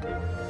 Thank you.